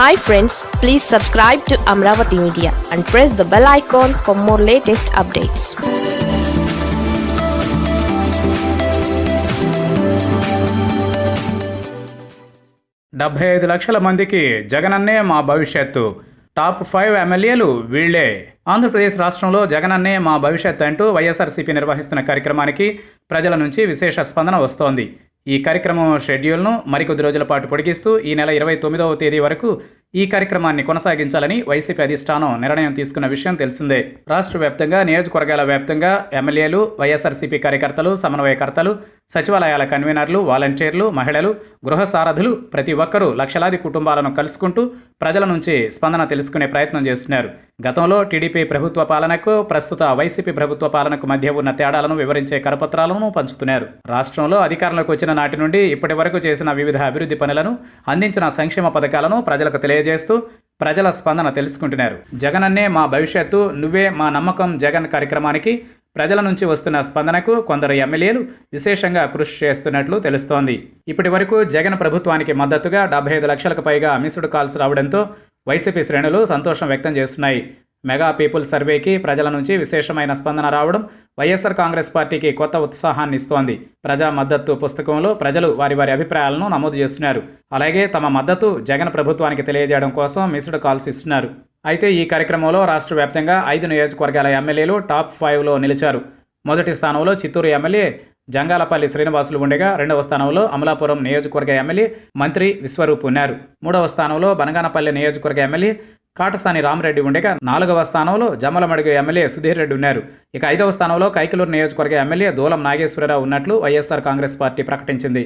Hi friends please subscribe to Amaravati media and press the bell icon for more latest updates డెబ్బై ఐదు లక్షల మందికి జగనన్నే మా భవిష్యత్తు. టాప్ ఫైవ్ ఎమ్మెల్యేలు వీళ్ళే ఆంధ్రప్రదేశ్ రాష్ట్రంలో జగనన్నే మా భవిష్యత్ అంటూ వైఎస్ఆర్సీపీ నిర్వహిస్తున్న కార్యక్రమానికి ప్రజల నుంచి విశేష స్పందన వస్తోంది. ఈ కార్యక్రమం షెడ్యూల్ను మరికొద్ది రోజుల పాటు పొడిగిస్తూ ఈ నెల ఇరవై తొమ్మిదవ తేదీ వరకు ఈ కార్యక్రమాన్ని కొనసాగించాలని వైసీపీ అధిష్టానం నిర్ణయం తీసుకున్న విషయం తెలిసిందే. రాష్ట్ర వ్యాప్తంగా నియోజకవర్గాల వ్యాప్తంగా ఎమ్మెల్యేలు వైఎస్ఆర్సీపీ కార్యకర్తలు సమన్వయకర్తలు సచివాలయాల కన్వీనర్లు వాలంటీర్లు మహిళలు గృహ సారథులు ప్రతి ఒక్కరూ లక్షలాది కుటుంబాలను కలుసుకుంటూ ప్రజల నుంచి స్పందన తెలుసుకునే ప్రయత్నం చేస్తున్నారు. గతంలో టీడీపీ ప్రభుత్వ పాలనకు ప్రస్తుత వైసీపీ ప్రభుత్వ పాలనకు మధ్య ఉన్న తేడాలను వివరించే కరపత్రాలను పంచుతున్నారు. రాష్ట్రంలో అధికారంలోకి వచ్చిన నాటి నుండి ఇప్పటి వరకు చేసిన వివిధ అభివృద్ధి పనులను అందించిన సంక్షేమ పథకాలను ప్రజలకు తెలియజేస్తూ ప్రజల స్పందన తెలుసుకుంటున్నారు. జగనన్నే మా భవిష్యత్తు నువ్వే మా నమ్మకం జగన్ కార్యక్రమానికి ప్రజల నుంచి వస్తున్న స్పందనకు కొందరు ఎమ్మెల్యేలు విశేషంగా కృషి చేస్తున్నట్లు తెలుస్తోంది. ఇప్పటి వరకు జగన్ ప్రభుత్వానికి మద్దతుగా డెబ్బై ఐదు లక్షలకు పైగా మిస్డ్ కాల్స్ రావడంతో వైసీపీ శ్రేణులు సంతోషం వ్యక్తం చేస్తున్నాయి. మెగా పీపుల్ సర్వేకి ప్రజల నుంచి విశేషమైన స్పందన రావడం వైఎస్ఆర్ కాంగ్రెస్ పార్టీకి కొత్త ఉత్సాహాన్ని ఇస్తోంది. ప్రజా మద్దతు పుస్తకంలో ప్రజలు వారి వారి అభిప్రాయాలను నమోదు చేస్తున్నారు. అలాగే తమ మద్దతు జగన్ ప్రభుత్వానికి తెలియజేయడం కోసం మిస్డ్ కాల్స్ ఇస్తున్నారు. అయితే ఈ కార్యక్రమంలో రాష్ట్ర వ్యాప్తంగా ఐదు నియోజకవర్గాల ఎమ్మెల్యేలు టాప్ ఫైవ్లో నిలిచారు. మొదటి స్థానంలో చిత్తూరు ఎమ్మెల్యే జంగాలపల్లి శ్రీనివాసులు ఉండగా రెండవ స్థానంలో అమలాపురం నియోజకవర్గ ఎమ్మెల్యే మంత్రి విశ్వరూప్ ఉన్నారు. మూడవ స్థానంలో బనగానపల్లి నియోజకవర్గ ఎమ్మెల్యే కాటసాని రామరెడ్డి ఉండగా నాలుగవ స్థానంలో జమ్మలమడుగు ఎమ్మెల్యే సుధీర్ రెడ్డి ఉన్నారు. ఇక ఐదవ స్థానంలో కైకలూరు నియోజకవర్గ ఎమ్మెల్యే దూలం నాగేశ్వరరావు ఉన్నట్లు వైఎస్ఆర్ కాంగ్రెస్ పార్టీ ప్రకటించింది.